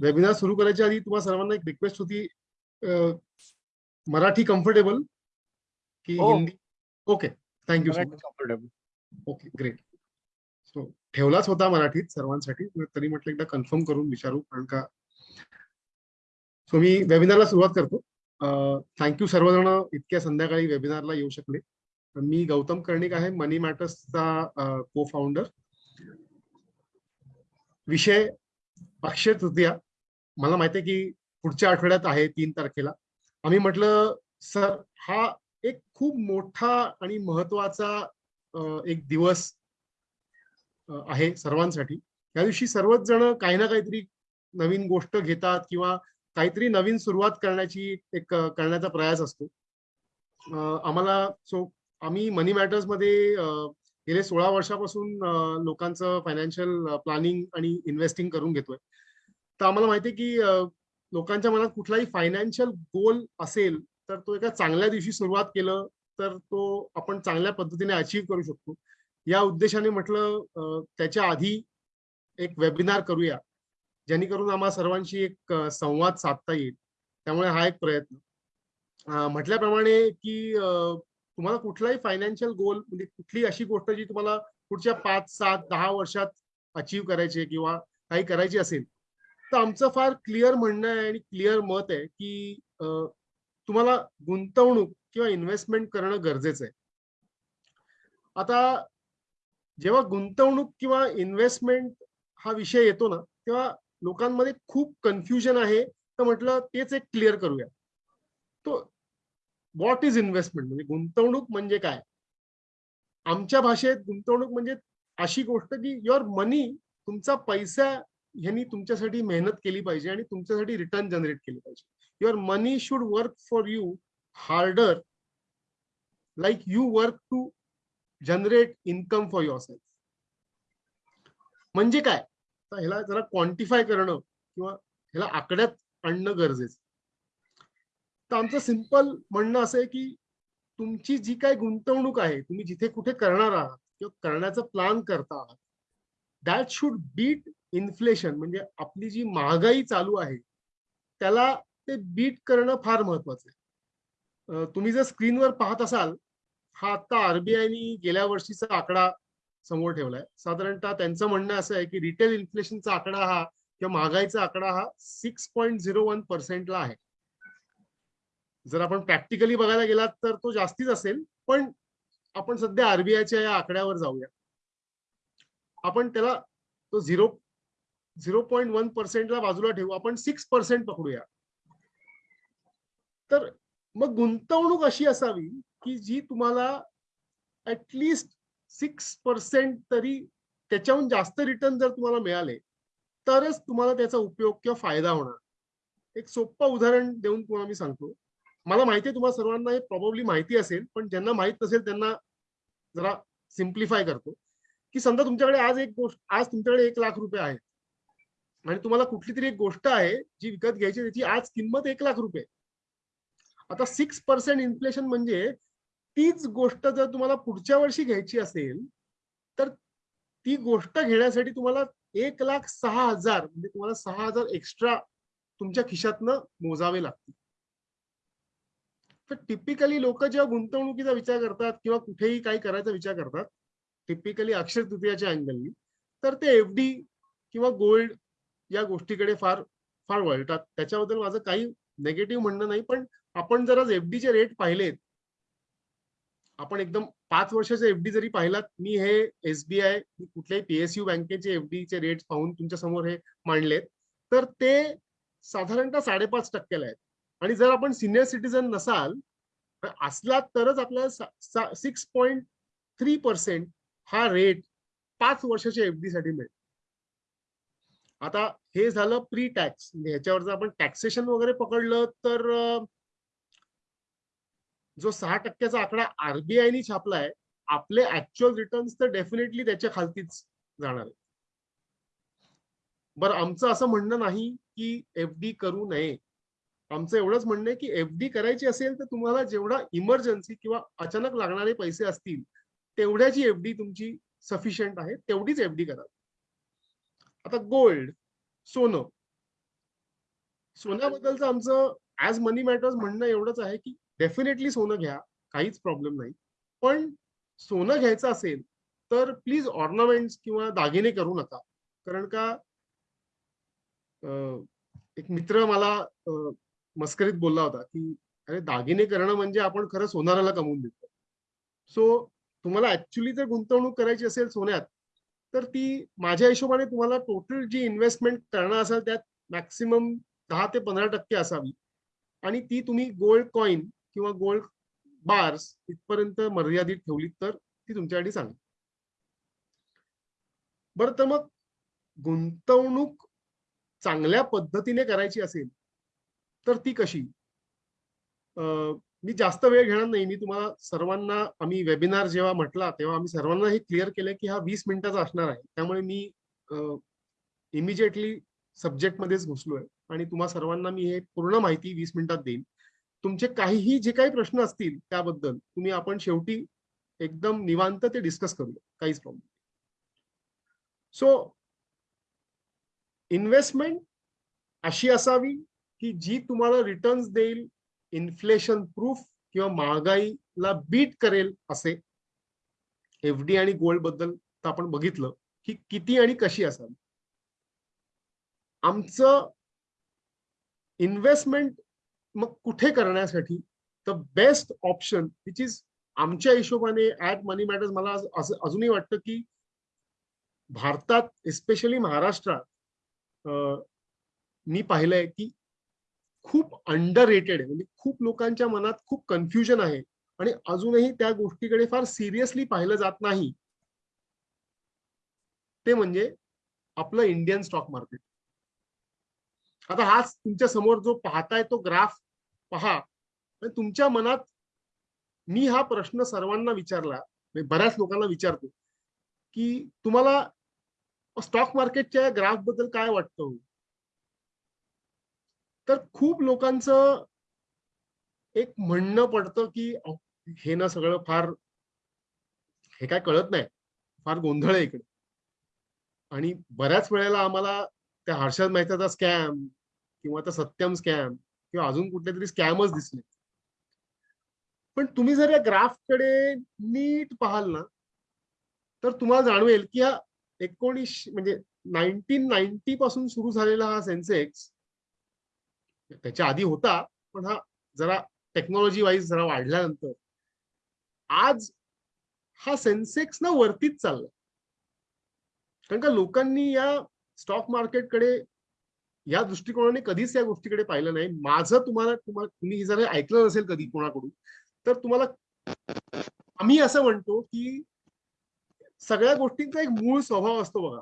Webinar सुरू करायच्या आधी तुम्हाला सर्वांना एक रिक्वेस्ट होती मराठी कम्फर्टेबल की हो. Hindi? Okay thank you so much comfortable okay great so ठेवलाच होता मराठीत सर्वांसाठी तरी म्हटलं एकदा कन्फर्म करून विचारू कारण का? सो मी वेबिनारला सुरुवात करतो. थँक्यू सर्वजण इतक्या संध्याकाळी वेबिनारला येऊ शकले. मी गौतम कर्णिक आहे मनी मॅटर्सचा को फाउंडर विषय अक्षय तृतीया. मला माहिती आहे की पुढच्या आठवड्यात आहे तीन तारखेला. आम्ही म्हटलं सर हा एक खूप मोठा आणि महत्त्वाचा एक दिवस आहे सर्वांसाठी. त्या दिवशी सर्वच जण काही ना काहीतरी नवीन गोष्ट घेतात किंवा काहीतरी नवीन सुरुवात करण्याची एक करण्याचा प्रयास असतो. आम्हाला सो आम्ही मनी मॅटर्समध्ये गेले सोळा वर्षापासून लोकांचं फायनान्शियल प्लॅनिंग आणि इन्व्हेस्टिंग करून घेतोय. तर आम्हाला माहिती आहे की लोकांच्या मनात कुठलाही फायनान्शियल गोल असेल तर तो एका चांगल्या दिवशी सुरुवात केलं तर तो आपण चांगल्या पद्धतीने अचीव्ह करू शकतो. या उद्देशाने म्हटलं त्याच्या आधी एक वेबिनार करूया जेणेकरून आम्हा सर्वांशी एक संवाद साधता येईल. त्यामुळे हा एक प्रयत्न. म्हटल्याप्रमाणे की तुम्हाला कुठलाही फायनान्शियल गोल म्हणजे कुठली अशी गोष्ट जी तुम्हाला पुढच्या पाच सात दहा वर्षात अचीव्ह करायची किंवा काही करायची असेल तर आमचं फार क्लिअर म्हणणं आहे आणि क्लिअर मत आहे की तुम्हाला गुंतवणूक किंवा इन्व्हेस्टमेंट करणं गरजेचं आहे. आता जेव्हा गुंतवणूक किंवा इन्व्हेस्टमेंट हा विषय येतो ना तेव्हा लोकांमध्ये खूप कन्फ्युजन आहे. तर म्हटलं तेच एक क्लिअर करूया. तो व्हॉट इज इन्व्हेस्टमेंट म्हणजे गुंतवणूक म्हणजे काय? आमच्या भाषेत गुंतवणूक म्हणजे अशी गोष्ट की युअर मनी तुमचा पैसा ह्यांनी तुमच्यासाठी मेहनत केली पाहिजे आणि तुमच्यासाठी रिटर्न जनरेट केली पाहिजे. Your money should work for you harder like you work to generate income for your self म्हणजे काय? ह्याला जरा क्वांटिफाय करणं किंवा ह्याला आकड्यात आणणं गरजेचं. तर आमचं सिंपल म्हणणं असं आहे की तुमची जी काय गुंतवणूक आहे तुम्ही जिथे कुठे करणार आहात किंवा करण्याचा प्लान करता आहात दॅट शुड बीट इन्फ्लेशन म्हणजे आपली जी महागाई चालू आहे त्याला ते बीट करणं फार महत्वाचं आहे. तुम्ही जर स्क्रीनवर पाहत असाल हा आता आरबीआयनी गेल्या वर्षीचा आकडा समोर ठेवलाय. साधारणतः त्यांचं म्हणणं असं आहे की रिटेल इन्फ्लेशनचा आकडा हा किंवा महागाईचा आकडा हा सिक्स पॉईंट झिरो वन पर्सेंटला आहे. जर आपण प्रॅक्टिकली बघायला गेलात तर तो जास्तीच असेल पण आपण सध्या आरबीआयच्या या आकड्यावर जाऊया. आपण त्याला तो झिरो झिरो पॉईंट वन पर्सेंटला बाजूला ठेवू. आपण सिक्स पर्सेंट पकडूया. तर मग गुंतवणूक अशी असावी की जी तुम्हाला ऍटलिस्ट सिक्स पर्सेंट तरी त्याच्याहून जास्त रिटर्न जर तुम्हाला मिळाले तरच तुम्हाला त्याचा उपयोग किंवा फायदा होणार. एक सोपं उदाहरण देऊन तुम्हाला मी सांगतो. मला माहिती आहे तुम्हाला सर्वांना हे प्रॉब्ली माहिती असेल पण ज्यांना माहीत नसेल त्यांना जरा सिम्प्लिफाय करतो. की समजा तुमच्याकडे आज एक गोष्ट आज तुमच्याकडे एक लाख रुपये आहेत. आणि तुम्हाला कुठली तरी एक गोष्ट आहे जी विकत घ्यायची त्याची आज किंमत एक लाख रुपये. आता सिक्स पर्सेंट इन्फ्लेशन म्हणजे तीच गोष्ट जर तुम्हाला पुढच्या वर्षी घ्यायची असेल तर ती गोष्ट घेण्यासाठी तुम्हाला एक लाख सहा हजार म्हणजे तुम्हाला सहा हजार एक्स्ट्रा तुमच्या खिशातनं मोजावे लागतील. तर टिपिकली लोक जेव्हा गुंतवणुकीचा विचार करतात किंवा कुठेही काही करायचा विचार करतात टिपिकली अक्षर तृतीयाच्या अँगलनी तर ते एफडी किंवा गोल्ड या गोष्टीकडे फार फार वळतात. त्याच्याबद्दल माझं काही नेगेटिव्ह म्हणणं नाही पण आपण जर आज एफडीचे रेट पाहिलेत आपण एकदम पाच वर्षाचे एफडी जरी पाहिलात मी हे एसबीआय कुठल्याही पीएसयू बँकेचे एफडीचे रेट पाहून तुमच्यासमोर हे मांडलेत तर ते साधारणतः साडेपाच टक्क्याला आहेत. आणि जर आपण सिनियर सिटीजन नसाल असलात तरच आपल्याला सिक्स पॉईंट थ्री पर्सेंट हा रेट पाच वर्षाच्या एफडी साठी मिळेल. आता हे झालं प्री टॅक्स म्हणजे आपण टॅक्सेशन वगैरे पकडलं तर जो सहा टक्क्याचा आकडा आरबीआयनी छापलाय आपले ऍक्च्युअल रिटर्न्स तर डेफिनेटली त्याच्या खालतीच जाणार आहे बरं आमचं असं म्हणणं नाही की एफ डी करू नये. आमचं एवढंच म्हणणं आहे की एफ डी करायची असेल तर तुम्हाला जेवढा इमर्जन्सी किंवा अचानक लागणारे पैसे असतील तेवढ्याची एफ डी तुमची सफिशियंट आहे तेवढीच एफडी करा. आता गोल्ड सोनं. सोन्याबद्दलचं आमचं ऍज मनी मॅटर्स म्हणणं एवढंच आहे की डेफिनेटली सोनं घ्या काहीच प्रॉब्लेम नाही. पण सोनं घ्यायचं असेल तर प्लीज ऑर्नामेंट्स किंवा दागिने करू नका. कारण का एक मित्र मला मस्करीत बोलला होता की अरे दागिने करणं म्हणजे आपण खरं सोनाराला कमवून देतो. सो तुम्हाला ऍक्च्युली जर गुंतवणूक करायची असेल सोन्यात तर ती माझ्या हिशोबाने तुम्हाला टोटल जी इन्व्हेस्टमेंट करणार असेल त्यात मॅक्सिमम दहा ते पंधरा टक्के असावी. आणि ती तुम्ही गोल्ड कॉइन किंवा गोल्ड बार्स इथपर्यंत मर्यादित ठेवली तर ती तुमच्यासाठी चांगली. बरं तर मग गुंतवणूक चांगल्या पद्धतीने करायची असेल तर ती कशी? अं, मी जास्त वेळ घेणार नाही. मी तुम्हाला सर्वांना आम्ही वेबिनार जेव्हा म्हटला तेव्हा आम्ही सर्वांना हे क्लिअर केलं की हा वीस मिनिटाचा असणार आहे. त्यामुळे मी इमिजिएटली सब्जेक्ट मध्येच घुसलोय आणि तुम्हा सर्वांना मी हे पूर्ण माहिती वीस मिनिटात देईन. तुमचे काहीही जे काही प्रश्न असतील त्याबद्दल तुम्ही आपण शेवटी एकदम निवांत ते डिस्कस करूया काहीच प्रॉब्लेम सो इन्व्हेस्टमेंट अशी असावी की जी तुम्हाला रिटर्न्स देईल इन्फ्लेशन प्रूफ किंवा महागाईला बीट करेल असे एफ डी आणि गोल्डबद्दल तर आपण बघितलं की किती आणि कशी असावी. आमचं इन्व्हेस्टमेंट मग कुठे करण्यासाठी the best option which is आमच्या हिशोबाने ऍट मनी मॅटर्स मला असं अजूनही वाटतं की भारतात एस्पेशली महाराष्ट्रात मी पाहिलंय की खूप अंडर रेटेड आहे. म्हणजे खूप लोकांच्या मनात खूप कन्फ्युजन आहे. आणि अजूनही त्या गोष्टीकडे फार सिरियसली पाहिलं जात नाही. ते म्हणजे आपलं इंडियन स्टॉक मार्केट आता हाच तुमच्यासमोर जो पाहताय तो ग्राफ पहा. आणि तुमच्या मनात मी हा प्रश्न सर्वांना विचारला बऱ्याच लोकांना विचारतो की तुम्हाला स्टॉक मार्केटच्या ग्राफबद्दल काय वाटतं? तर खूप लोकांचं एक म्हणणं पडतं की हे ना सगळं फार हे काय कळत नाही. फार गोंधळ आहे इकडे. आणि बऱ्याच वेळेला आम्हाला त्या हर्षद मेहताचा स्कॅम किंवा त्या सत्यम स्कॅम किंवा अजून कुठले तरी स्कॅमच दिसले. पण तुम्ही जर या ग्राफकडे नीट पाहाल ना तर तुम्हाला जाणवेल की हा एकोणीस म्हणजे नाईन्टीन नाईन्टी पासून सुरू झालेला हा सेन्सेक्स त्याच्या आधी होता पण हा जरा टेक्नॉलॉजी वाईज जरा वाढल्यानंतर. आज हा सेन्सेक्स ना वरतीच चालला कारण का लोकांनी या स्टॉक मार्केटकडे या दृष्टिकोनाने कधीच या गोष्टीकडे पाहिलं नाही. माझं तुम्हाला तुम्हाला तुम्ही जर ऐकलं नसेल कधी कोणाकडून तर तुम्हाला आम्ही असं म्हणतो की सगळ्या गोष्टींचा एक मूळ स्वभाव असतो बघा.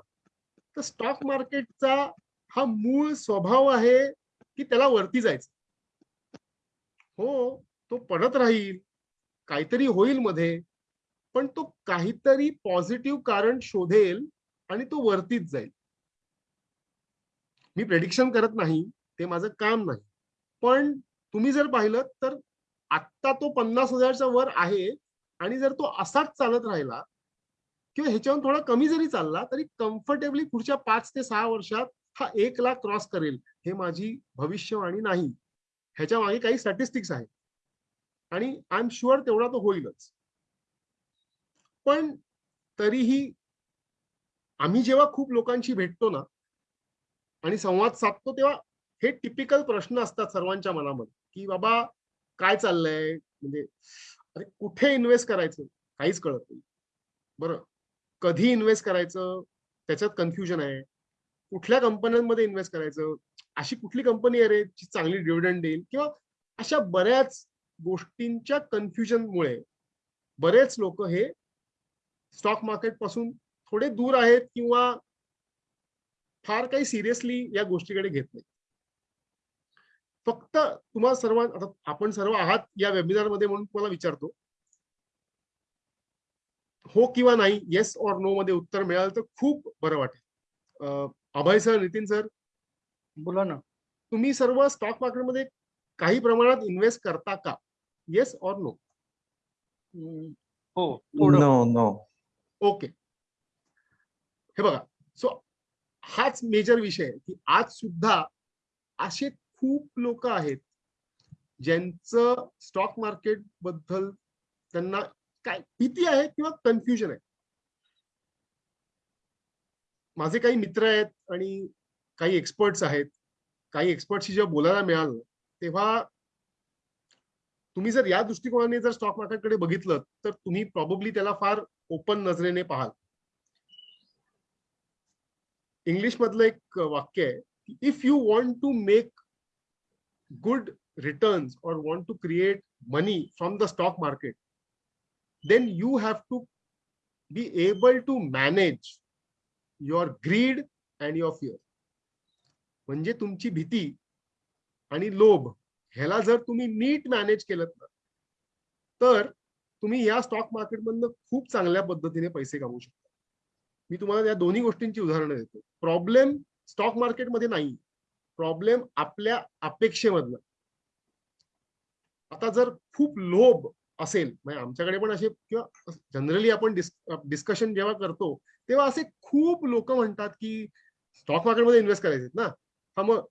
तर स्टॉक मार्केटचा हा मूळ स्वभाव आहे की त्याला वरती जायचं. हो तो पडत राहील काहीतरी होईल मध्ये पण तो काहीतरी पॉझिटिव्ह कारण शोधेल आणि तो वरतीच जाईल. मी प्रेडिक्शन करत नाही ते माझं काम नाही. पण तुम्ही जर पाहिलं तर आत्ता तो पन्नास हजारच्या वर आहे आणि जर तो असाच चालत राहिला किंवा ह्याच्यावर थोडा कमी जरी चालला तरी कम्फर्टेबली पुढच्या पाच ते सहा वर्षात हा एक लाख क्रॉस करेल हे माझी भविष्यवाणी नाही. ह्याच्या मागे काही स्टॅटिस्टिक्स आहेत. आणि आय एम शुअर तेवढा तो होईलच. पण तरीही आम्ही जेव्हा खूप लोकांशी भेटतो ना आणि संवाद साधतो तेव्हा हे टिपिकल प्रश्न असतात सर्वांच्या मनामध्ये की बाबा काय चाललंय? म्हणजे अरे कुठे इन्व्हेस्ट करायचं? काहीच कळत नाही. बरं कधी इन्व्हेस्ट करायचं? त्याच्यात कन्फ्युजन आहे. कुठल्या कंपन्यांमध्ये इन्व्हेस्ट करायचं? अशी कुठली कंपनी आहे रे जी चांगली डिव्हिडंड देईल? किंवा अशा बऱ्याच गोष्टींच्या कन्फ्युजनमुळे बरेच लोक हे स्टॉक मार्केटपासून थोडे दूर आहेत किंवा फार काही सिरियसली या गोष्टीकडे घेत नाही फक्त तुम्हाला सर्व आता आपण सर्व आहात या वेबिनारमध्ये म्हणून तुम्हाला विचारतो. हो किंवा नाही येस ऑर नो मध्ये उत्तर मिळालं तर खूप बरं वाटेल. अं, अभय सर नितीन सर बोला ना. तुम्ही सर्व स्टॉक मार्केटमध्ये काही प्रमाणात इन्व्हेस्ट करता का? येस ऑर नो हो no. ओके हे बघा. सो हाच मेजर विषय आहे की आज सुद्धा असे खूप लोक आहेत ज्यांचं स्टॉक मार्केटबद्दल त्यांना काय भीती आहे किंवा कन्फ्युजन आहे. माझे काही मित्र आहेत आणि काही एक्सपर्ट्स आहेत. काही एक्सपर्टशी जेव्हा बोलायला मिळालं तेव्हा तुम्ही जर या दृष्टिकोनाने जर स्टॉक मार्केटकडे बघितलं तर तुम्ही प्रॉब्ली त्याला फार ओपन नजरेने पाहाल. इंग्लिश मधलं एक वाक्य आहे if you want to make good returns और want to create money from the stock market then you have to be able to manage your greed and your fear म्हणजे तुमची भीती आणि लोभ ह्याला जर तुम्ही नीट मॅनेज केलं ना तर तुम्ही या स्टॉक मार्केटमधनं खूप चांगल्या पद्धतीने पैसे कमवू शकता. मी तुम्हाला या दोन्ही गोष्टींची उदाहरणं देतो. प्रॉब्लेम स्टॉक मार्केटमध्ये नाही. प्रॉब्लेम आपल्या अपेक्षेमधला आता जर खूप लोभ असेल म्हणजे आमच्याकडे पण असे किंवा जनरली आपण डिस्कशन जेव्हा करतो तेव्हा असे खूप लोक म्हणतात की स्टॉक मार्केटमध्ये इन्व्हेस्ट करायचे ना. हा मग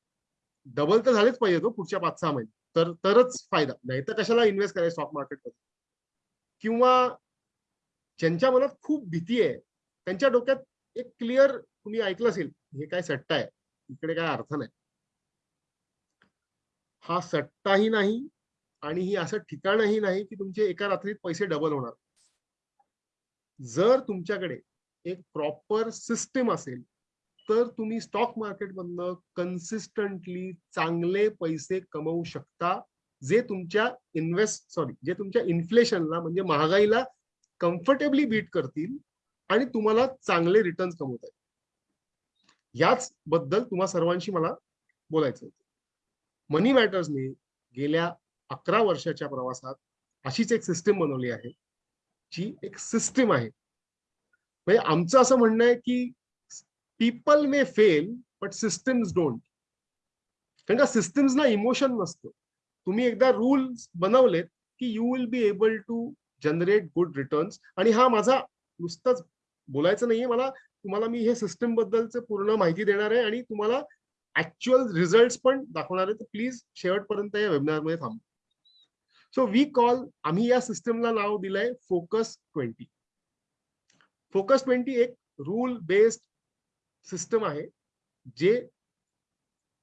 डबल तर झालेच पाहिजे तो हो पुढच्या पाच सहा महिने. तर तरच फायदा. नाही तर कशाला इन्व्हेस्ट करायचं स्टॉक मार्केटमध्ये किंवा ज्यांच्या मनात खूप भीती आहे त्यांच्या डोक्यात एक क्लिअर तुम्ही ऐकलं असेल हे काय सट्टा आहे? इकडे काय अर्थ नाही. हा सट्टाही नाही आणि ही असं ठिकाणही नाही की तुमचे एका रात्रीत पैसे डबल होणार. जर तुमच्याकडे एक प्रॉपर सिस्टीम असेल तर तुम्ही स्टॉक मार्केटमधनं कन्सिस्टंटली चांगले पैसे कमवू शकता जे तुमच्या इन्व्हेस्ट सॉरी जे तुमच्या इन्फ्लेशनला म्हणजे महागाईला कम्फर्टेबली बीट करतील आणि तुम्हाला चांगले रिटर्न्स कमवत आहेत याच बद्दल तुम्हा सर्वांशी मला बोलायचं होतं. मनी मॅटर्सने गेल्या अकरा वर्षाच्या प्रवासात अशीच एक सिस्टीम बनवली आहे जी एक सिस्टीम आहे. म्हणजे आमचं असं म्हणणं आहे की people may fail but systems don't कारण का सिस्टम्सना इमोशन नसतं. तुम्ही एकदा रूल्स बनवलेत की you will be able to generate good returns आणि हा माझा नुसताच बोलायचं नाहीये. मला तुम्हाला मी हे सिस्टम बद्दलचं पूर्ण माहिती देणार आहे आणि तुम्हाला ऍक्च्युअल रिझल्ट पण दाखवणार आहे. तर प्लीज शेवटपर्यंत या वेबिनारमध्ये थांब. सो वी कॉल आम्ही या सिस्टमला नाव दिलंय फोकस ट्वेंटी फोकस ट्वेंटी एक रूल बेस्ड सिस्टम आहे जे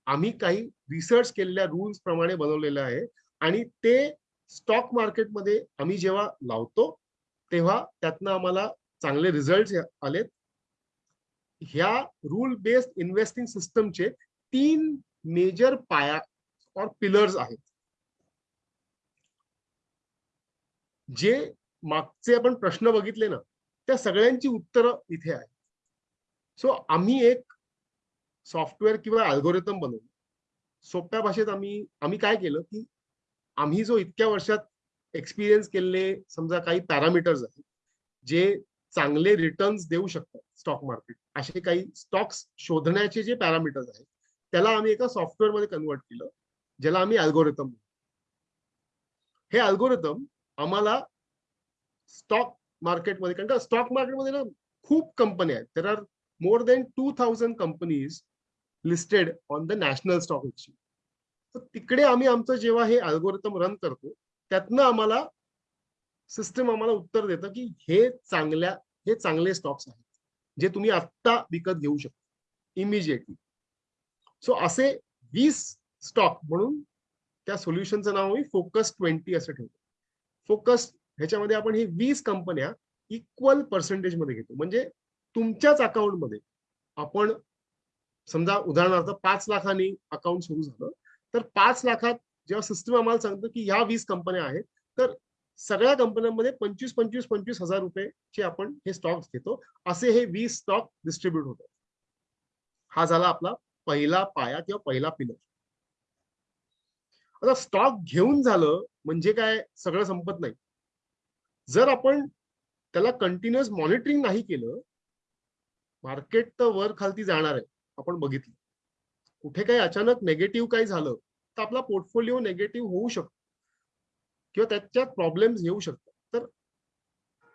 आम्ही काही रिसर्च केलेल्या रूल्स प्रमाणे बनवलेलं आहे आणि ते स्टॉक मार्केटमध्ये आम्ही जेव्हा लावतो तेव्हा त्यातनं आम्हाला चांगले रिझल्ट आलेत. ह्या रूल बेस्ड इन्व्हेस्टिंग सिस्टमचे तीन मेजर पाया और पिलर्स आहेत. जे मागचे आपण प्रश्न बघितले ना त्या सगळ्यांची उत्तरं इथे आहेत. सो आम्ही एक सॉफ्टवेअर किंवा अल्गोरिथम बनवलं. सोप्या भाषेत आम्ही आम्ही काय केलं की आम्ही जो इतक्या वर्षात एक्सपिरियन्स केलेले समजा काही पॅरामीटर्स आहेत जे चांगले रिटर्न्स देऊ शकतात स्टॉक मार्केट असे काही स्टॉक्स शोधण्याचे जे पॅरामीटर्स आहेत त्याला आम्ही एका सॉफ्टवेअरमध्ये कन्वर्ट केलं ज्याला आम्ही अल्गोरिथम हे अल्गोरिथम आम्हाला स्टॉक मार्केटमध्ये कारण का स्टॉक मार्केटमध्ये ना खूप कंपन्या आहेत. There are more than two thousand companies listed on the national stock exchange तर तिकडे आम्ही आमचं जेव्हा हे अल्गोरिथम रन करतो त्यातनं आम्हाला सिस्टम आम्हाला उत्तर देतं की हे चांगल्या हे चांगले स्टॉक्स आहेत जे तुम्ही आत्ता विकत घेऊ शकता इमिजिएटली सो असे वीस स्टॉक म्हणून त्या सोल्युशनचं नाव आम्ही फोकस ट्वेंटी असं ठेवतो फोकस ह्याच्यामध्ये आपण हे वीस कंपन्या इक्वल पर्सेंटेजमध्ये घेतो. म्हणजे तुमच्याच अकाउंटमध्ये आपण समजा उदाहरणार्थ पाच लाखांनी अकाउंट सुरू झालं तर पाच लाखात जेव्हा सिस्टम आम्हाला सांगतो की ह्या वीस कंपन्या आहेत तर सगळ्या कंपन्यांमध्ये पंचवीस पंचवीस पंचवीस हजार रुपयेचे आपण हे स्टॉक्स घेतो. असे हे वीस स्टॉक डिस्ट्रीब्युट होतात. हा झाला आपला पहिला पाया किंवा पहिला पिलर आता स्टॉक घेऊन झालं म्हणजे काय सगळं संपत नाही. जर आपण त्याला कंटिन्युअस मॉनिटरिंग नाही केलं मार्केट तर वर खालती जाणार आहे आपण बघितलं. कुठे काही अचानक नेगेटिव्ह काही झालं तर आपला पोर्टफोलिओ नेगेटिव्ह होऊ शकतो. किंवा त्याच्यात प्रॉब्लेम्स येऊ शकतात. तर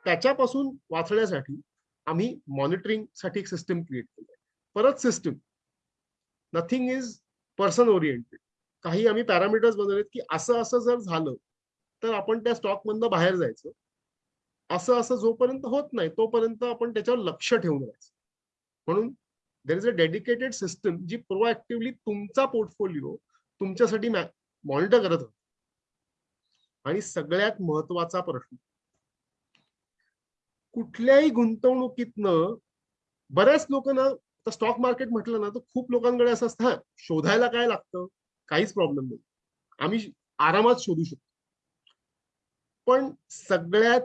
त्याच्यापासून वाचण्यासाठी आम्ही मॉनिटरिंगसाठी एक सिस्टम क्रिएट केली परत system nothing is person oriented काही आम्ही पॅरामीटर्स बनवलेत की असं असं जर झालं तर आपण त्या स्टॉक मधनं बाहेर जायचं. असं असं जोपर्यंत होत नाही तोपर्यंत आपण त्याच्यावर लक्ष ठेवून राहायचं. म्हणून there is a dedicated system G proactively तुमचा पोर्टफोलिओ तुमच्यासाठी मॉनिटर करत होत. आणि सगळ्यात महत्त्वाचा प्रश्न. कुठल्याही गुंतवणुकीतनं बऱ्याच लोक ना स्टॉक मार्केट म्हटलं ना तर खूप लोकांकडे असं असतं शोधायला काय लागतं? काहीच प्रॉब्लेम नाही. आम्ही आरामात शोधू शकतो. पण सगळ्यात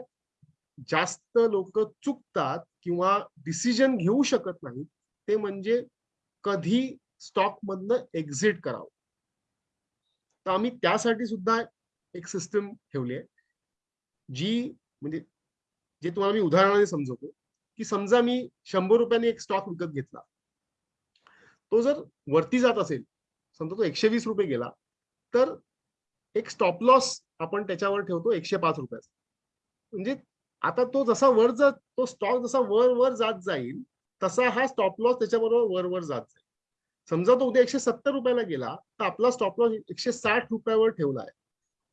जास्त लोक चुकतात किंवा डिसिजन घेऊ शकत नाहीत ते म्हणजे कधी स्टॉक मधनं एक्झिट करावं. तर आम्ही त्यासाठी सुद्धा एक सिस्टम ठेवली आहे जी म्हणजे जे तुम्हाला मी उदाहरणाने समजवतो की समजा मी शंभर रुपयाने एक स्टॉक विकत घेतला. तो जर वरती जात असेल समजा तो एकशे वीस रुपये गेला तर एक स्टॉप लॉस आपण त्याच्यावर ठेवतो एकशे पाच रुपयाचा. म्हणजे आता तो जसा वर जात तो स्टॉक जसा वर वर जात जाईल तसा हा स्टॉप लॉस त्याच्याबरोबर वर वर जात जाईल. समजा तो उद्या एकशे सत्तर रुपयाला गेला तर आपला स्टॉप लॉस एकशे साठ रुपयावर ठेवला आहे.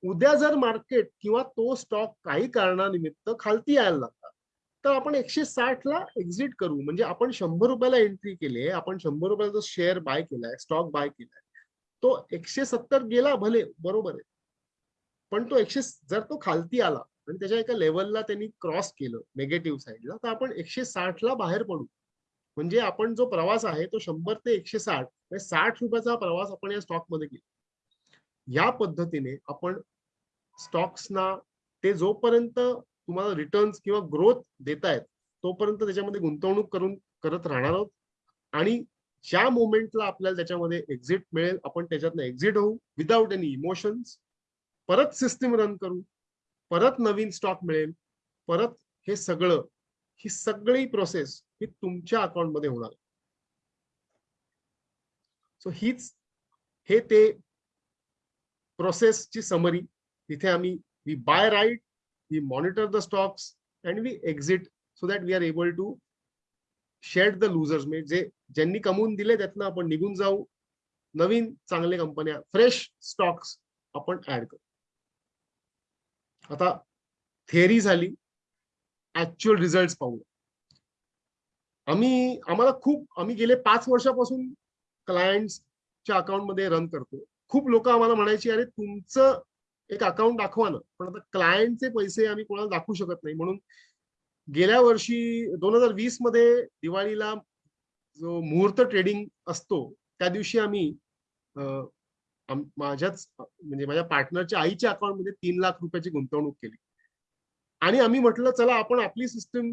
उद्या जर मार्केट किंवा तो स्टॉक काही कारणानिमित्त खालती यायला लागला तर आपण एकशे साठ ला एक्झिट करू. म्हणजे आपण शंभर रुपयाला एंट्री केली आपण शंभर रुपयाचा शेअर बाय केलाय स्टॉक बाय केलाय तो एकशे सत्तर गेला भले बरोबर आहे. पण तो एकशे जर तो खालती आला आणि त्याच्या एका लेवलला त्यांनी क्रॉस केलं नेगेटिव्ह साईडला तर आपण एकशे साठ ला बाहेर पडू. म्हणजे आपण जो प्रवास आहे तो शंभर ते एकशे साठ म्हणजे साठ रुपयाचा प्रवास आपण या स्टॉकमध्ये केला. या पद्धतीने आपण स्टॉक्सना ते जोपर्यंत तुम्हाला रिटर्न्स किंवा ग्रोथ देत आहेत तोपर्यंत त्याच्यामध्ये गुंतवणूक करून करत राहणार आहोत. आणि ज्या मोमेंटला आपल्याला त्याच्यामध्ये एक्झिट मिळेल आपण त्याच्यातनं एक्झिट होऊ विदाउट एनी इमोशन्स परत सिस्टीम रन करू परत नवीन स्टॉक मिळेल परत हे सगळं ही सगळी प्रोसेस ही तुमच्या अकाउंटमध्ये होणार. सो हीच हे ते प्रोसेसची समरी तिथे आम्ही we buy right we monitor the stocks and we exit so that we are able to shed the losers म्हणजे जे ज्यांनी कमवून दिले त्यातनं आपण निघून जाऊ. नवीन चांगले कंपन्या फ्रेश स्टॉक्स आपण ऍड करू. आता थेअरी झाली ऍक्च्युअल रिझल्ट पाहू. आम्ही आम्हाला खूप आम्ही गेले पाच वर्षापासून क्लायंटच्या अकाउंटमध्ये रन करतो. खूप लोक आम्हाला म्हणायची अरे तुमचं एक अकाउंट दाखवा ना. पण आता क्लायंटचे पैसे आम्ही कोणाला दाखवू शकत नाही. म्हणून गेल्या वर्षी दोन हजार वीसमध्ये दिवाळीला जो मुहूर्त ट्रेडिंग असतो त्या दिवशी आम्ही माझ्याच म्हणजे माझ्या पार्टनरच्या आईच्या अकाउंटमध्ये तीन लाख रुपयाची गुंतवणूक केली. आणि आम्ही म्हटलं चला आपण आपली सिस्टम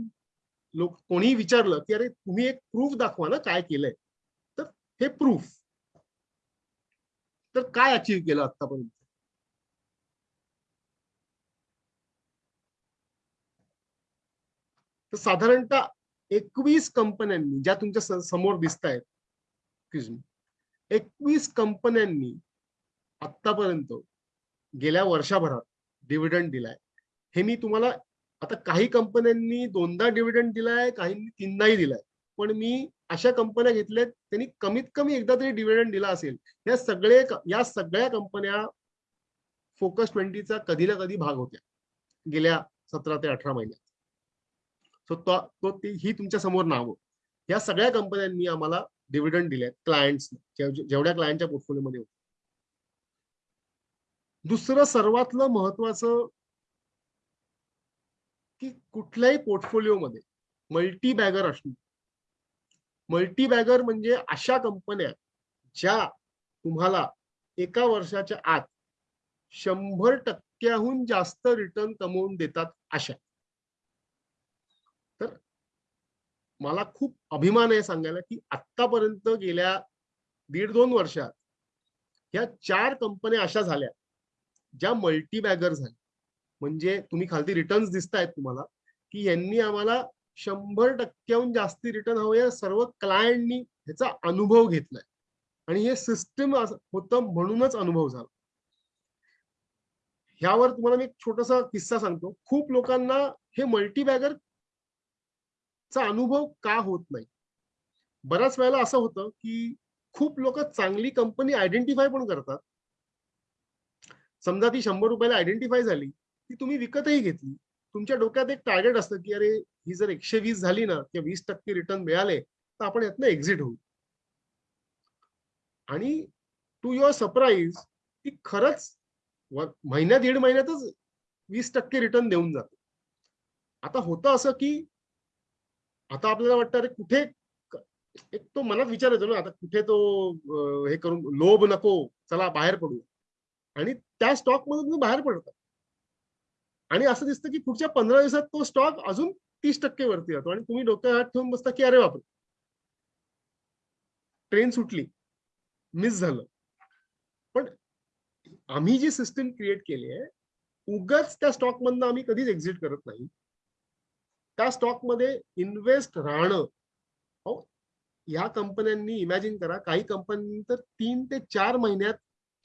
लोक कोणीही विचारलं की अरे तुम्ही एक प्रूफ दाखवा ना काय केलंय? तर हे प्रूफ तर काय अचीव्ह केलं आतापर्यंत तर साधारणतः एकवीस कंपन्यांनी ज्या तुमच्यासमोर दिसत आहेत एकवीस कंपन्यांनी आतापर्यंत गेल्या वर्षभरात डिव्हिडंड दिलाय. हे मी तुम्हाला आता काही कंपन्यांनी दोनदा डिव्हिडंड दिलाय काहींनी तीनदाही दिलाय. पण मी अशा कंपन्या घेतल्या त्यांनी कमीत कमी एकदा तरी डिव्हिडंड दिला असेल. या सगळे या सगळ्या कंपन्या फोकस ट्वेंटीचा कधी ना कधी भाग होत्या. गेल्या सतरा ते अठरा महिन्यात. सो तो ही तुमच्यासमोर नावं. या सगळ्या कंपन्यांनी आम्हाला डिव्हिडंड दिले क्लायंट्स जेवढ्या क्लायंटच्या पोर्टफोलिओमध्ये होते. दुसरं सर्वातलं महत्वाचं की कुठल्याही पोर्टफोलिओमध्ये मल्टी बॅगर असणं. मल्टी बॅगर म्हणजे अशा कंपन्या ज्या तुम्हाला एका वर्षाच्या आत शंभर टक्क्याहून जास्त रिटर्न कमवून देतात अशा. तर मला खूप अभिमान आहे सांगायला की आतापर्यंत गेल्या दीड दोन वर्षात ह्या चार कंपन्या अशा झाल्या. ज्या मल्टी बॅगर झाल्या. म्हणजे तुम्ही खालती रिटर्न्स दिसतायत तुम्हाला की यांनी आम्हाला शंभर टक्क्याहून जास्ती रिटर्न हवं या सर्व क्लायंटनी ह्याचा अनुभव घेतलाय. आणि हे सिस्टम होतं म्हणूनच अनुभव झाला. ह्यावर तुम्हाला मी एक छोटासा किस्सा सांगतो. खूप लोकांना हे मल्टीबॅगर चा अनुभव का होत नाही? बऱ्याच वेळेला असं होतं की खूप लोक चांगली कंपनी आयडेंटिफाय पण करतात समजा ती शंभर रुपयाला आयडेंटिफाय झाली ती तुम्ही विकतही घेतली. तुमच्या डोक्यात एक टार्गेट असतं की अरे ही जर एकशे वीस झाली ना किंवा वीस टक्के रिटर्न मिळाले तर आपण यातनं एक्झिट होऊ. आणि टू युअर सरप्राईज ती खरंच महिन्या दीड महिन्यातच वीस टक्के रिटर्न देऊन जाते. आता होतं असं की आता आपल्याला वाटतं अरे कुठे एक तो मनात विचार येतो ना आता कुठे तो हे करून लोभ नको चला बाहेर पडू आणि त्या स्टॉक मधून तुम्ही बाहेर पडता आणि असं दिसतं की पुढच्या पंधरा दिवसात तो स्टॉक अजून तीस टक्के वरती जातो आणि तुम्ही डोक्यात हात ठेवून बसता की अरे बापरे. ट्रेन सुटली. मिस झालं. पण आम्ही जी सिस्टीम क्रिएट केली आहे उगाच त्या स्टॉक मधनं आम्ही कधीच एक्झिट करत नाही. त्या स्टॉकमध्ये इन्व्हेस्ट राहणं. अहो, या कंपन्यांनी इमॅजिन करा काही कंपन्यांनी तर तीन ते चार महिन्यात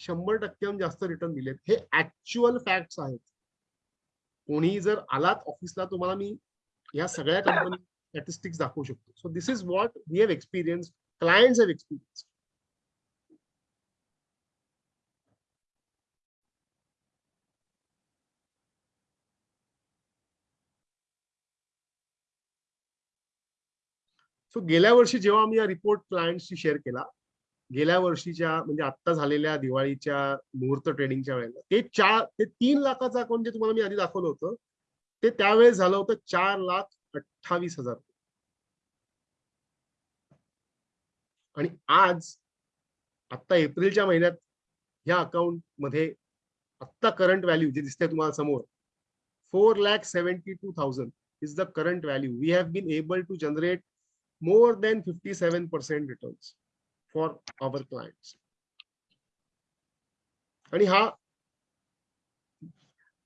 शंभर टक्क्याहून जास्त रिटर्न दिलेत. हे ऍक्च्युअल फॅक्ट्स आहेत. कोणी जर आलात ऑफिसला तुम्हाला मी या सगळ्या कंपनी स्टॅटिस्टिक्स दाखवू शकतो. So this is what we have experience clients have experience so गेल्या वर्षी जेव्हा आम्ही हा रिपोर्ट क्लायंटशी शेअर केला गेल्या वर्षीच्या म्हणजे आत्ता झालेल्या दिवाळीच्या मुहूर्त ट्रेडिंगच्या वेळेला ते चार ते तीन लाखाचं अकाउंट जे तुम्हाला मी आधी दाखवलं होतं ते त्यावेळेस झालं होतं चार लाख अठ्ठावीस हजार आणि आज आत्ता एप्रिलच्या महिन्यात ह्या अकाउंटमध्ये आत्ता करंट व्हॅल्यू जे दिसते तुम्हाला समोर four lakh seventy two thousand is the current value we have been able to generate more than fifty seven percent returns for our clients. आणि हा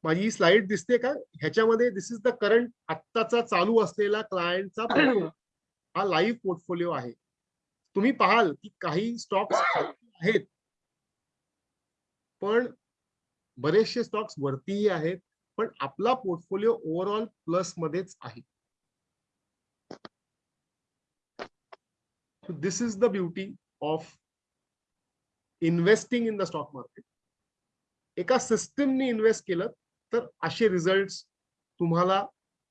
माझी स्लाइड दिसते का? ह्याच्यामध्ये दिस इज द करंट आत्ताचा चालू असलेला क्लायंटचा हा लाईव्ह पोर्टफोलिओ आहे. तुम्ही पाहाल की काही स्टॉक्स आहेत. पण बरेचसे स्टॉक्स वरतीही आहेत. पण आपला पोर्टफोलिओ ओव्हरऑल प्लस मध्येच आहे. This is the beauty of of investing in the stock market. एका सिस्टीमने इन्व्हेस्ट केलं तर असे रिझल्ट तुम्हाला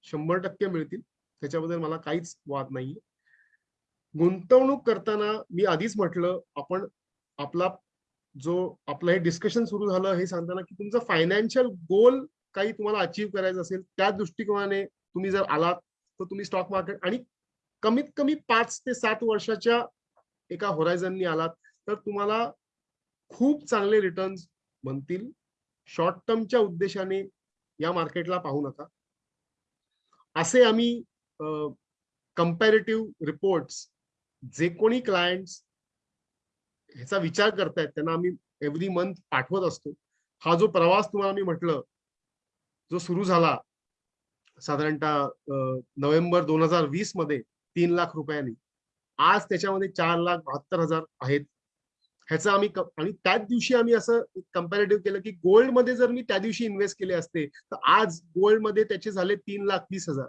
शंभर टक्के मिळतील त्याच्याबद्दल मला काहीच वाद नाहीये गुंतवणूक करताना मी आधीच म्हटलं आपण आपला जो आपलं हे डिस्कशन सुरू झालं हे सांगताना की तुमचं फायनान्शियल गोल काही तुम्हाला अचीव्ह करायचं असेल त्या दृष्टिकोनाने तुम्ही जर आलात तर तुम्ही स्टॉक मार्केट आणि कमीत कमी पाच ते सात वर्षाच्या एका होरायझननी आलात तर तुम्हाला खूप चांगले रिटर्न्स बनतील शॉर्ट टर्मच्या उद्देशाने या मार्केटला पाहू नका. असे आम्ही कम्पॅरेटिव्ह रिपोर्ट्स जे कोणी क्लायंट्स ह्याचा विचार करतायत त्यांना आम्ही एव्हरी मंथ पाठवत असतो. हा जो प्रवास तुम्हाला मी म्हटलं जो सुरू झाला साधारणतः नोव्हेंबर दोन हजार वीसमध्ये तीन लाख रुपयांनी. आज त्याच्यामध्ये चार लाख बहात्तर हजार आहेत. ह्याचं आम्ही आणि त्याच दिवशी आम्ही असं कम्पॅरेटिव्ह केलं की गोल्डमध्ये जर मी त्या दिवशी इन्व्हेस्ट केले असते तर आज गोल्डमध्ये त्याचे झाले तीन लाख वीस हजार.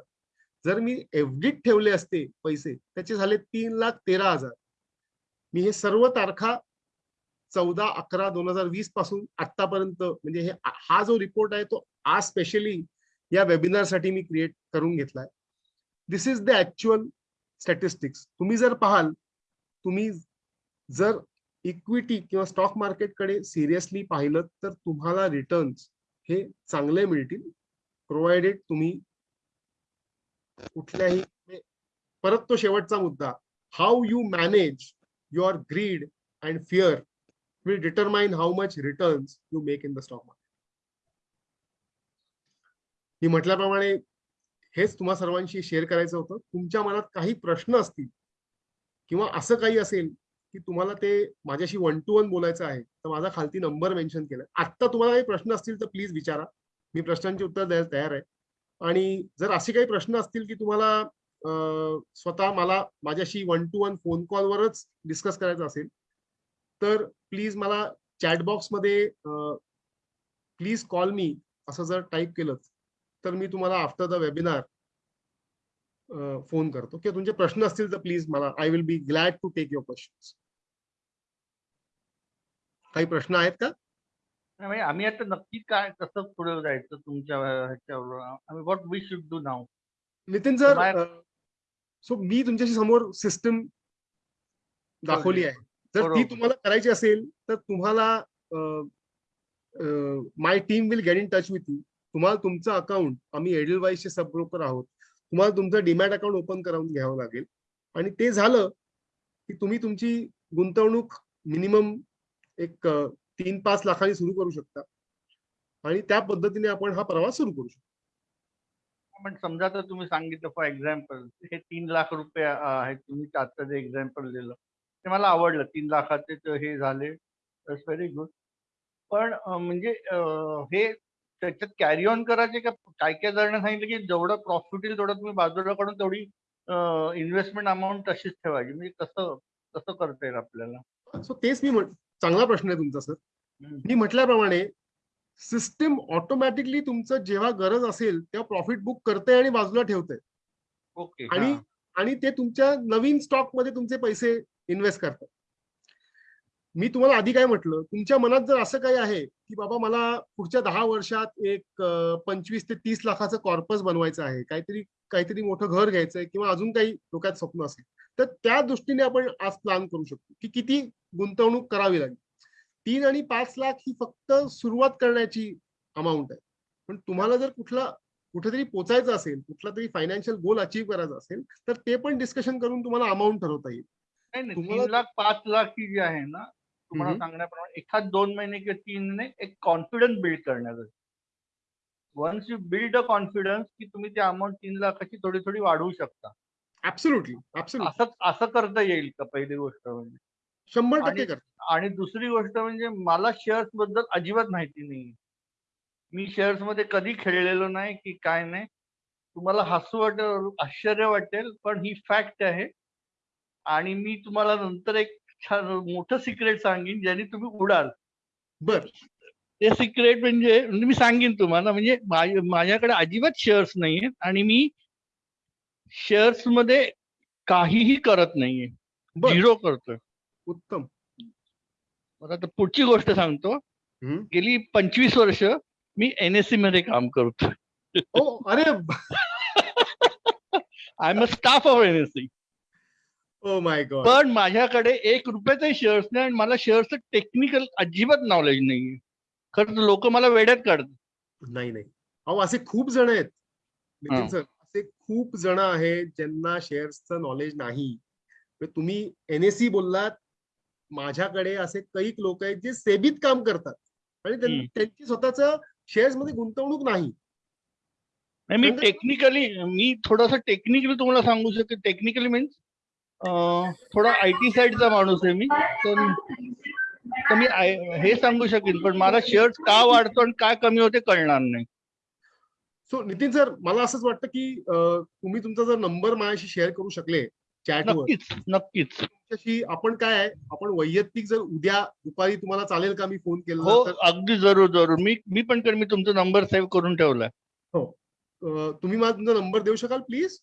जर मी एफडीत ठेवले असते पैसे त्याचे झाले तीन लाख तेरा हजार. मी हे सर्व तारखा चौदा अकरा दोन हजार वीसपासून आतापर्यंत म्हणजे हे हा जो रिपोर्ट आहे तो आज स्पेशली या वेबिनारसाठी मी क्रिएट करून घेतलाय. This is the actual statistics तुम्ही जर पाहाल तुम्ही जर इक्विटी किंवा स्टॉक मार्केटकडे सिरियसली पाहिलं तर तुम्हाला रिटर्न्स हे चांगले मिळतील. प्रोव्हाइडेड तुम्ही कुठल्याही परत तो शेवटचा मुद्दा. How you manage your greed and fear will determine how much returns you make in the stock market मी म्हटल्याप्रमाणे हेच तुम्हा सर्वांशी शेअर करायचं होतं. तुमच्या मनात काही प्रश्न असतील किंवा असं काही असेल की तुम्हाला ते माझ्याशी वन टू वन बोलायचं आहे तर माझा खालती नंबर मेन्शन केलाय आत्ता तुम्हाला काही प्रश्न असतील तर प्लीज विचारा. मी प्रश्नांची उत्तर द्यायला तयार आहे. आणि जर असे काही प्रश्न असतील की तुम्हाला स्वतः मला माझ्याशी वन टू वन फोन कॉलवरच डिस्कस करायचं असेल तर प्लीज मला चॅट बॉक्समध्ये प्लीज कॉल मी असं जर टाईप केलं तर मी तुम्हाला आफ्टर द वेबिनार फोन करतो. किंवा तुमचे प्रश्न असतील तर प्लीज मला I will be glad to take your question काही प्रश्न आहेत का? नाही, म्हणजे आम्ही आता नक्की काय कसं पुढे जायचं तुमच्या ह्याच्यावर? आम्ही व्हॉट वी शुड डू नाव नितीन सर सो मी तुमच्याशी समोर सिस्टम दाखवली आहे. जर ती. तुम्हाला करायची असेल तर तुम्हाला my team will get in touch with you तुम्हाला तुमचं अकाउंट आम्ही एडलवाईजचे सब ब्रोकर आहोत. तुम्हाला तुमचं डीमॅट अकाउंट ओपन करून घ्यावं लागेल. आणि ते झालं की तुम्ही तुमची गुंतवणूक मिनिमम एक तीन पाच लाखांनी सुरू करू शकता. आणि त्या पद्धतीने आपण हा प्रवास सुरू करू शकतो. पण समजा तर तुम्ही सांगितलं फॉर एक्झाम्पल हे तीन लाख रुपये आहे आहेत तुम्ही आता जे एक्झाम्पल दिलं ते मला आवडलं. तीन लाखाचे हे झाले. व्हेरी गुड पण म्हणजे हे त्याच्यात कॅरी ऑन करायचे का? काय काय जणांना सांगितलं की जेवढं प्रॉफिट येईल तेवढं तुम्ही बाजूला काढून तेवढी इन्व्हेस्टमेंट अमाऊंट तशीच ठेवायची. म्हणजे कसं कसं करता येईल आपल्याला? सो तेच मी चांगला प्रश्न आहे तुमचा सर. मी म्हटल्याप्रमाणे सिस्टीम ऑटोमॅटिकली तुमचं जेव्हा गरज असेल तेव्हा प्रॉफिट बुक करते आणि बाजूला ठेवते ओके आणि. आणि ते तुमच्या नवीन स्टॉकमध्ये तुमचे पैसे इन्व्हेस्ट करतात. मी तुम्हाला आधी काय म्हटलं? तुमच्या मनात जर असं काही आहे की बाबा मला पुढच्या दहा वर्षात एक पंचवीस ते तीस लाखाचं कॉर्पस बनवायचं आहे काहीतरी काहीतरी मोठं घर घ्यायचंय किंवा अजून काही डोक्यात स्वप्न असेल तर त्या दृष्टीने आपण आज प्लॅन करू शकतो की किती गुंतवणूक करावी लागेल. तीन आणि पाच लाख ही फक्त सुरुवात करण्याची अमाऊंट आहे. पण तुम्हाला जर कुठला कुठेतरी पोचायचं असेल कुठला तरी फायनान्शियल गोल अचीव्ह करायचा असेल तर ते पण डिस्कशन करून तुम्हाला अमाऊंट ठरवता येईल. तीन लाख पाच लाख ही जी आहे ना तुम्हाला. सांगण्याप्रमाणे एखाद दोन महिने किंवा तीन महिने एक कॉन्फिडन्स बिल्ड करण्याचं. Once you build a confidence की तुम्ही ती अमाऊंट तीन लाखाची थोडी थोडी वाढवू शकता. असं असं करता येईल का पहिली गोष्ट म्हणजे? शंभर टक्के आणि दुसरी गोष्ट म्हणजे मला शेअर्सबद्दल अजिबात माहिती नाही. मी शेअर्समध्ये कधी खेळलेलो नाही की काय नाही. तुम्हाला हसू वाटेल आश्चर्य वाटेल पण ही फॅक्ट आहे. आणि मी तुम्हाला नंतर एक छान मोठं सिक्रेट सांगेन ज्याने तुम्ही उडाल. बर. ते सिक्रेट म्हणजे म्हणजे मी सांगेन तुम्हाला म्हणजे माझ्या- माझ्याकडे अजिबात शेअर्स नाहीये आणि मी शेअर्समध्ये काहीही करत नाहीये. झिरो करतोय. उत्तम. बरं आता पुढची गोष्ट सांगतो. गेली पंचवीस वर्ष मी एनएससी मध्ये काम करतो ओ अरे I am a staff of NSC oh my god पण माझ्याकडे एक रुपयाचे शेअर्स नाही आणि मला शेअर्सचं टेक्निकल अजिबात नॉलेज नाहीये. खरं लोक मला वेड्यात काढतात. नाही नाही. अहो असे खूप जण आहेत. नितीन. सर असे खूप जण आहेत ज्यांना शेअर्सचं नॉलेज नाही. तुम्ही एनएससी बोललात. माझ्याकडे असे कैक लोक आहेत जे सेबीत काम करतात. आणि. त्यांची स्वतःच शेअर्समध्ये गुंतवणूक नाही. मी म्हणजे- टेक्निकली मी थोडासा टेक्निकली तुम्हाला सांगू शकतो. टेक्निकली मीन्स थोडा आय टी साईडचा माणूस आहे मी तर मी हे सांगू शकेन पण मला शेअर्स का वाढतो आणि काय कमी होते कळणार नाही. सो नितीन सर मला असंच वाटतं की तुम्ही तुमचा जर नंबर माझ्याशी शेअर करू शकले चॅटवर नक्कीच नक्कीच. आपण काय आपण वैयक्तिक जर उद्या दुपारी तुम्हाला चालेल का मी फोन केला हो तर? अगदी जरूर जरूर. मी मी पण मी तुमचा नंबर सेव्ह करून ठेवलाय. अं, तुम्ही मला तुमचा नंबर देऊ शकाल प्लीज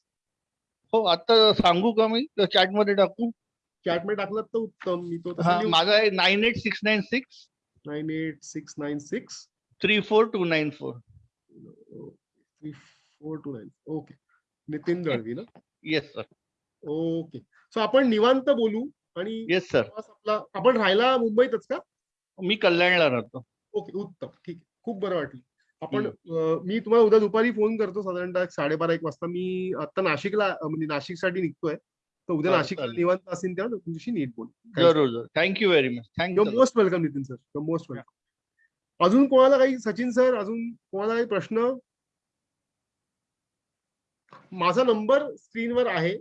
हो आता सांगू का मी? चॅटमध्ये टाकू? चॅटमध्ये टाकलं तर उत्तम. मी तो माझा आहे nine eight six nine six nine eight six nine six three four two nine four three four two nine okay Nitin Dalvi ना? येस सर ओके सो आपण निवांत बोलू आणि येस सर आपला आपण राहायला मुंबईतच का? मी कल्याणला राहतो. ओके उत्तम. ठीक आहे. खूप बरं वाटलं. आपण मी तुम्हाला उद्या दुपारी फोन करतो साधारणतः एक साडेबारा एक वाजता. मी आता नाशिकला म्हणजे नाशिकसाठी निघतोय. तर उद्या नाशिकला. निवांत असेल तेव्हा तुमच्याशी नीट बोल. जरूर thank you very much thank you most welcome Nitin sir your most welcome अजून कोणाला काही सचिन सर अजून कोणाला काही प्रश्न? माझा नंबर स्क्रीनवर आहे.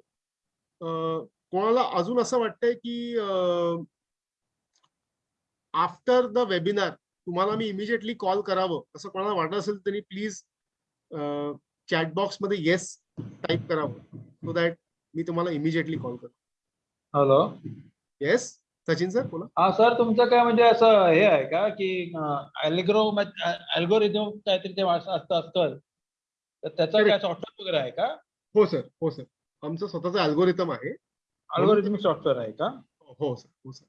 कोणाला अजून असं वाटतंय की आफ्टर द वेबिनार तुम्हाला मी इमिजिएटली कॉल करावं. असं कोणाला वाटत असेल तरी प्लीज चॅट बॉक्समध्ये येस टाईप करावं. सो दॅट मी तुम्हाला इमिजिएटली कॉल करतो. हॅलो येस सचिन सर बोला. हा सर तुमचं काय म्हणजे असं हे आहे का की अल्ग्रो अल्गोरिदम काहीतरी ते असं असतं असतं. तर त्याचं काय. सॉफ्टवेअर वगैरे आहे का? हो सर हो सर आमचं स्वतःचं अल्गोरिदम आहे. अल्गोरिदम सॉफ्टवेअर आहे का? हो सर हो सर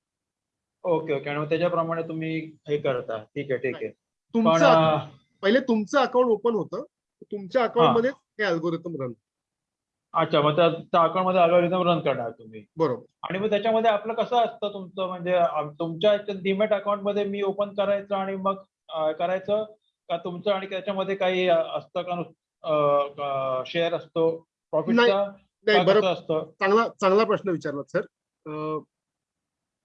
ओके ओके. आणि मग त्याच्याप्रमाणे तुम्ही हे करता. ठीक आहे ठीक आहे. तुमचं पहिले तुमचं अकाउंट ओपन होतं. तुमच्या अकाउंटमध्ये हे अल्गोरिदम रन अच्छा मग त्या अकाउंटमध्ये अल्गोरिदम रन करणार तुम्ही. बरोबर. आणि मग त्याच्यामध्ये आपलं कसं असतं तुमचं? म्हणजे तुमच्या डीमॅट अकाउंटमध्ये मी ओपन करायचं आणि मग करायचं? का तुमचं आणि त्याच्यामध्ये काही असतं का शेअर असतो? प्रॉफिटचा नाही बरोबर कसं असतं? चांगला चांगला प्रश्न विचारला सर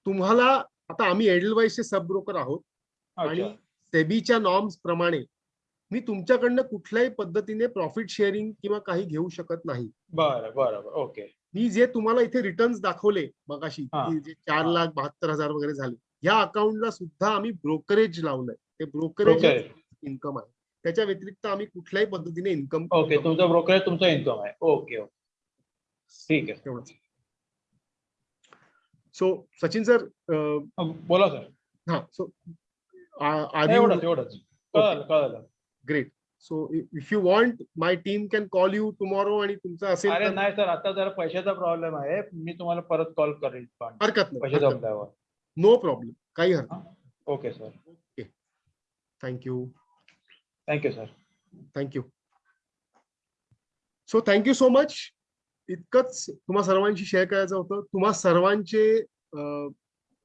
तुम्हाला आता आम्ही एडलवाईसचे सब ब्रोकर आहोत. आणि सेबीच्या नॉर्म्स प्रमाणे मी तुमच्याकडनं कुठल्याही पद्धतीने प्रॉफिट शेअरिंग किंवा काही घेऊ शकत नाही. बरं बरं ओके. मी जे तुम्हाला इथे रिटर्न्स दाखवले मगाशी जे चार लाख बहात्तर हजार वगैरे झाले या अकाउंटला सुद्धा आम्ही ब्रोकरेज लावलंय. ते ब्रोकरेज इन्कम आहे. त्याच्या व्यतिरिक्त आम्ही कुठल्याही पद्धतीने इन्कम ओके तुमचं ब्रोकरेज तुमचा इन्कम आहे. Okay okay. ठीक आहे. तेवढंच सो सचिन सर बोला सर हा सो कळलं great so if you want my team can call you tomorrow आणि तुमचं असेल अरे नाही सर आता जरा पैशाचा प्रॉब्लेम आहे. मी तुम्हाला परत कॉल करेन पण हरकत नाही नो प्रॉब्लेम काही हरकत okay sir thank you thank you sir thank you so thank you so much इतकंच तुम्हा सर्वांशी शेअर करायचं होतं. तुम्हा सर्वांचे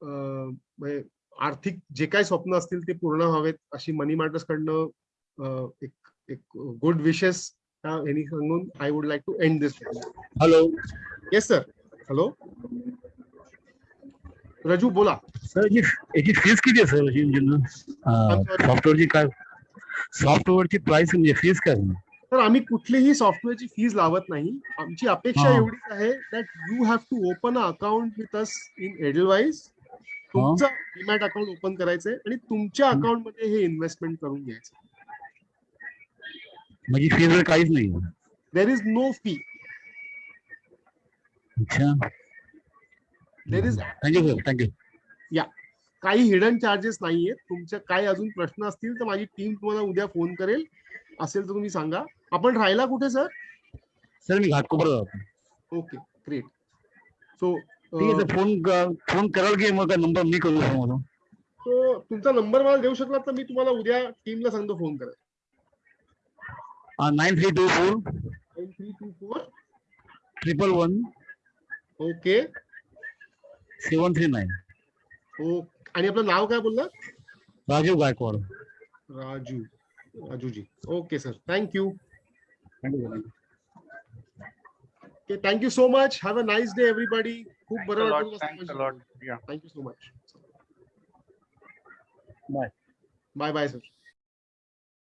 म्हणजे आर्थिक जे काही स्वप्न असतील ते पूर्ण व्हावेत अशी मनी मॅटर्स कडनं एक एक गुड विशेस यांनी सांगून I would like to end this hello yes sir hello Raju बोला. सर याची फीस किती आहे सर. सॉफ्टवेअरची काय सॉफ्टवेअरची प्राइस म्हणजे फीस काय? तर आम्ही कुठलीही सॉफ्टवेअरची फीज लावत नाही. आमची अपेक्षा. एवढीच आहे that you have to open a account with us in Edelweiss तुमचं डिमॅट अकाउंट ओपन करायचंय आणि तुमच्या अकाउंटमध्ये हे इन्व्हेस्टमेंट करून घ्यायचं. म्हणजे फीस वगैरे काहीच नाही. There is no fee there is thank you sir thank you काही हिडन चार्जेस नाहीयेत. तुमचे काही अजून प्रश्न असतील तर माझी टीम तुम्हाला उद्या फोन करेल. असेल तर तुम्ही सांगा. आपण राहायला कुठे सर? सर मी Ghatkopar okay great so phone phone कराल की मग नंबर मी करू मला तो तुमचा नंबर मला देऊ शकला तर मी तुम्हाला उद्या टीमला सांगतो फोन करेल. Nine three two four nine three two four triple one okay. Seven three nine O आणि आपलं नाव काय बोलला Rajiv Gaikwad. Raju Rajuji. Okay sir. Thank you Okay, thank you so much. Have a nice day, everybody. Thanks a lot. Thanks a lot. Yeah. Thank you so much. Bye. Bye bye, sir.